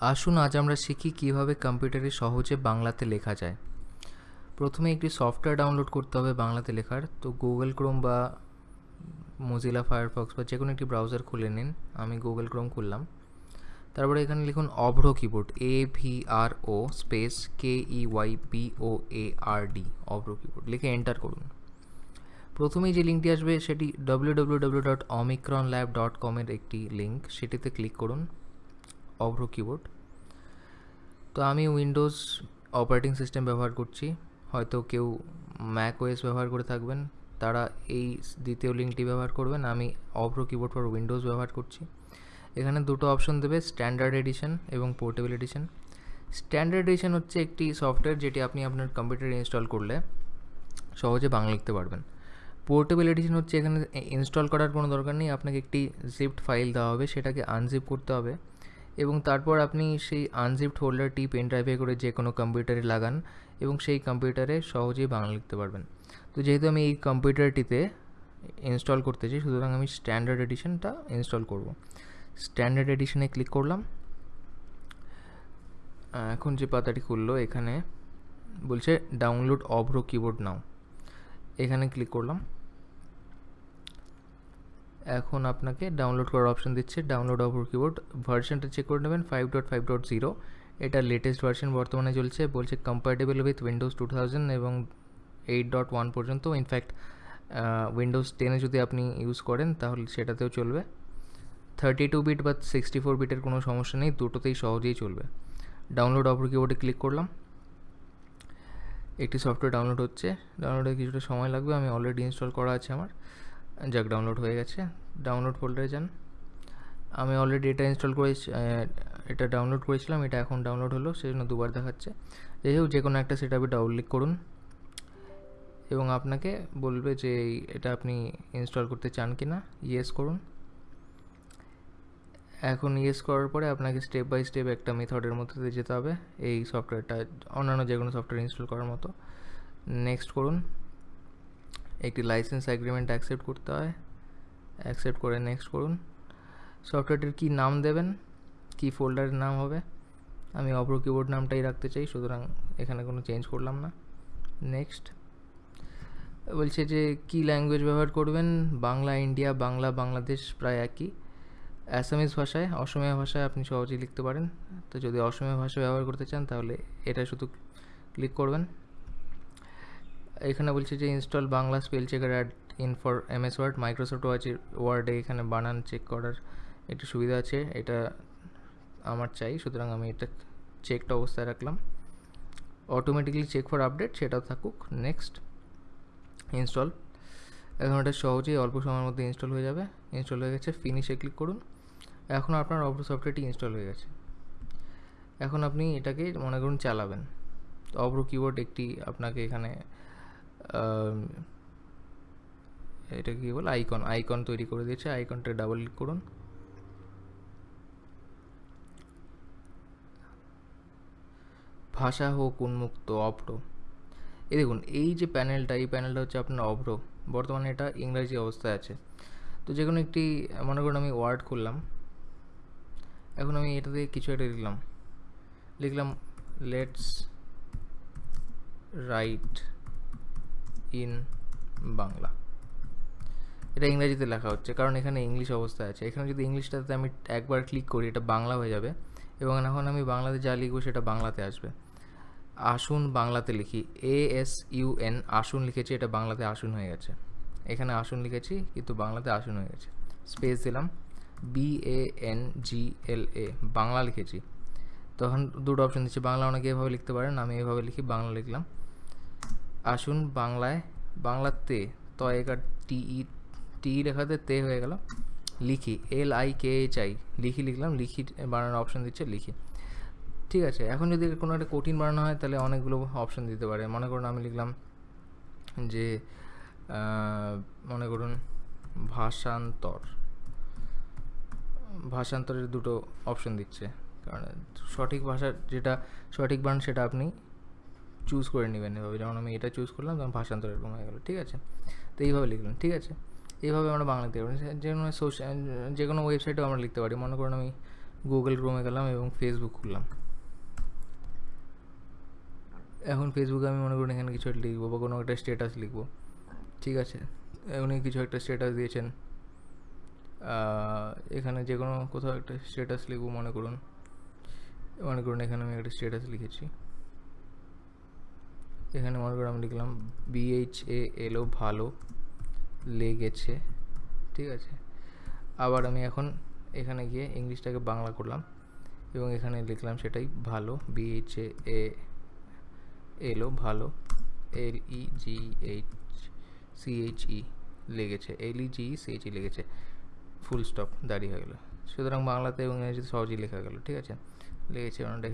আসুন আজ আমরা শিখি কীভাবে কম্পিউটারে সহজে বাংলাতে লেখা যায়। প্রথমে একটি সফটওয়্যার ডাউনলোড করতে হবে বাংলাতে লেখার। তো গুগল ক্রোম বা মজিলা ফায়ারফক্স বা যে কোনো একটি ব্রাউজার খুলে নিন। আমি গুগল ক্রোম খুললাম। তারপরে এখানে লিখুন Avro keyboard A V R O space K E Y B O A R D Avro keyboard লিখে এন্টার করুন। প্রথমেই যে লিঙ্কটি আসবে সেটি W W W dot Omicron lab dot কমের একটি লিঙ্ক সেটিতে ক্লিক করুন। অভ্র কিবোর্ড তো আমি উইন্ডোজ অপারেটিং সিস্টেম ব্যবহার করছি। হয়তো কেউ ম্যাক ওয়েস ব্যবহার করে থাকবেন। তারা এই দ্বিতীয় লিঙ্কটি ব্যবহার করবেন। আমি অভ্র কিবোর্ড ফর উইন্ডোজ ব্যবহার করছি। এখানে দুটো অপশন দেবে স্ট্যান্ডার্ড এডিশন এবং পোর্টেবল এডিশন স্ট্যান্ডার্ড এডিশন হচ্ছে একটি সফটওয়্যার যেটি আপনি আপনার কম্পিউটারে ইনস্টল করলে সহজে বাংলা লিখতে পারবেন। পোর্টেবল এডিশন হচ্ছে এখানে ইনস্টল করার কোনো দরকার নেই। আপনাকে একটি জিপড ফাইল দেওয়া হবে। সেটাকে আনজিপ করতে হবে। এবং তারপর আপনি সেই আনজিপড হোল্ডারটি পেন ড্রাইভে করে যে কোনো কম্পিউটারে লাগান এবং সেই কম্পিউটারে সহজেই বাংলা লিখতে পারবেন। তো যেহেতু আমি এই কম্পিউটারটিতে ইনস্টল করতে চাই, সুতরাং আমি স্ট্যান্ডার্ড এডিশনটা ইনস্টল করব। স্ট্যান্ডার্ড এডিশনে ক্লিক করলাম। এখন যে পাতাটি খুললো, এখানে বলছে ডাউনলোড অভ্র কিবোর্ড নাও এখানে ক্লিক করলাম। এখন আপনাকে ডাউনলোড করার অপশন দিচ্ছে ডাউনলোড অভ্র কিবোর্ড ভার্সনটা চেক করে নেবেন five dot five dot zero এটা লেটেস্ট ভার্সন বর্তমানে চলছে, বলছে compatible with Windows two thousand এবং এইট ডট ওয়ান পর্যন্ত। ইনফ্যাক্ট উইন্ডোজ টেনে যদি আপনি ইউজ করেন, তাহলে সেটাতেও চলবে। থার্টি টু বিট বা সিক্সটি ফোর বিটের কোনো সমস্যা নেই, দুটোতেই সহজেই চলবে। ডাউনলোড অপর কিবোর্ডে ক্লিক করলাম। একটি সফটওয়্যার ডাউনলোড হচ্ছে। ডাউনলোডে কিছুটা সময় লাগবে, আমি অলরেডি ইনস্টল করা আছে আমার। যাক ডাউনলোড হয়ে গেছে। ডাউনলোড ফোল্ডারে যান। আমি অলরেডি এটা ইনস্টল করে এটা ডাউনলোড করেছিলাম, এটা এখন ডাউনলোড হলো সেই জন্য দুবার দেখাচ্ছে। যাই হোক যে কোনো একটা সেটা আপনি ডাউনলোড করুন। এবং আপনাকে বলবে যে এটা আপনি ইনস্টল করতে চান কি না ইয়েস করুন। এখন ইয়েস করার পরে আপনাকে স্টেপ বাই স্টেপ একটা মেথডের মধ্যে দিয়ে যেতে হবে, এই সফটওয়্যারটা অন্যান্য যে কোনো সফটওয়্যার ইনস্টল করার মতো। নেক্সট করুন। একটি লাইসেন্স অ্যাগ্রিমেন্ট অ্যাকসেপ্ট করতে হয়। অ্যাকসেপ্ট করে নেক্সট করুন। সফটওয়্যারটির কী নাম দেবেন? কী ফোল্ডারের নাম হবে? আমি অপর কিবোর্ড নামটাই রাখতে চাই, সুতরাং এখানে কোনো চেঞ্জ করলাম না। নেক্সট বলছে যে, কী ল্যাঙ্গুয়েজ ব্যবহার করবেন? বাংলা, ইন্ডিয়া, বাংলা, বাংলাদেশ প্রায় একই। অ্যাসামিজ ভাষায়, অসমীয়া ভাষায় আপনি সহজেই লিখতে পারেন। তো যদি অসমীয়া ভাষা ব্যবহার করতে চান, তাহলে এটা শুধু ক্লিক করবেন। এখানে বলছে যে install Bangla spell checker add in for M S Word Microsoft ওয়ার্ডে এখানে বানান চেক করার একটু সুবিধা আছে, এটা আমার চাই, সুতরাং আমি এটা চেকটা অবস্থায় রাখলাম। অটোমেটিক্যালি চেক ফর আপডেট সেটাও থাকুক নেক্সট ইনস্টল এখন এটা সহজেই অল্প সময়ের মধ্যে ইনস্টল হয়ে যাবে ইনস্টল হয়ে গেছে ফিনিশে ক্লিক করুন। এখন আপনার অপর সফটওয়্যারটি ইনস্টল হয়ে গেছে। এখন আপনি এটাকে মনে করুন চালাবেন। অব্র কিবোর্ড একটি আপনাকে এখানে এটা কী বল? আইকন আইকন তৈরি করে দিয়েছে। আইকনটা ডাবল ক্লিক করুন। ভাষা হোক, উন্মুক্ত, অভ্র। এই দেখুন, এই যে প্যানেলটা এই প্যানেলটা হচ্ছে আপনার অভ্র। বর্তমানে এটা ইংরাজি অবস্থায় আছে। তো যে কোনো একটি, মনে করুন আমি ওয়ার্ড করলাম এখন আমি এটাতে কিছু একটা লিখলাম। লিখলাম লেটস রাইট ইন বাংলা। এটা ইংরেজিতে লেখা হচ্ছে, কারণ এখানে ইংলিশ অবস্থায় আছে। এখানে যদি ইংলিশটাতে আমি একবার ক্লিক করি, এটা বাংলা হয়ে যাবে। এবং এখন আমি বাংলাতে যা লিখব, সেটা বাংলাতে আসবে। আসুন বাংলাতে লিখি। এ এস ইউ এন আসুন লিখেছি, এটা বাংলাতে আসুন হয়ে গেছে। এখানে আসুন লিখেছি, কিন্তু বাংলাতে আসুন হয়ে গেছে। স্পেস দিলাম। B A N G L A Bangla লিখেছি। তখন দুটো অপশন দিচ্ছি, বাংলা অনেকে এভাবে লিখতে পারেন, আমি এভাবে লিখি, বাংলা লিখলাম। আসুন বাংলায় বাংলাতে ত একার টি, ই, টি লেখাতে তে হয়ে গেল। লিখি, L I K H I, লিখি লিখলাম, লিখি বানানোর অপশন দিচ্ছে, লিখি। ঠিক আছে, এখন যদি কোনো একটা কঠিন বানানো হয়, তাহলে অনেকগুলো অপশান দিতে পারে। মনে করুন আমি লিখলাম যে মনে করুন ভাষান্তর। ভাষান্তরের দুটো অপশন দিচ্ছে। কারণ সঠিক ভাষা যেটা সঠিক বান সেটা আপনি চুজ করে নেবেন এভাবে। যেমন আমি এটা চুজ করলাম, তখন ভাষান্তর এরকম হয়ে গেলো, ঠিক আছে? তো এইভাবে লিখলাম ঠিক আছে? এইভাবে আমরা বাংলা লিখতে পারি। যে কোনো সোশ্যাল যে কোনো ওয়েবসাইটেও আমরা লিখতে পারি। মনে করুন আমি গুগল ক্রোমে গেলাম এবং ফেসবুক খুললাম। এখন ফেসবুকে আমি মনে করুন এখানে কিছু একটা লিখব বা কোনো একটা স্ট্যাটাস লিখব, ঠিক আছে? উনি কিছু একটা স্ট্যাটাস দিয়েছেন। এখানে যে কোনো কোথাও একটা স্ট্যাটাস লিখব মনে করুন। মনে করুন এখানে আমি একটা স্ট্যাটাস লিখেছি। এখানে মনে করুন আমি লিখলাম বিএইচ এ এলো ভালো লেগেছে, ঠিক আছে? আবার আমি এখন এখানে গিয়ে ইংলিশটাকে বাংলা করলাম এবং এখানে লিখলাম সেটাই ভালো বিএইচ এ এলো ভালো L E G H C H E লেগেছে L E G C H E লেগেছে ফুল স্টপ দাঁড়িয়ে হয়ে গেলো। সুতরাং বাংলাতে এবং ইংরেজিতে সহজেই লেখা গেল, ঠিক আছে? লেগেছে অনেকটা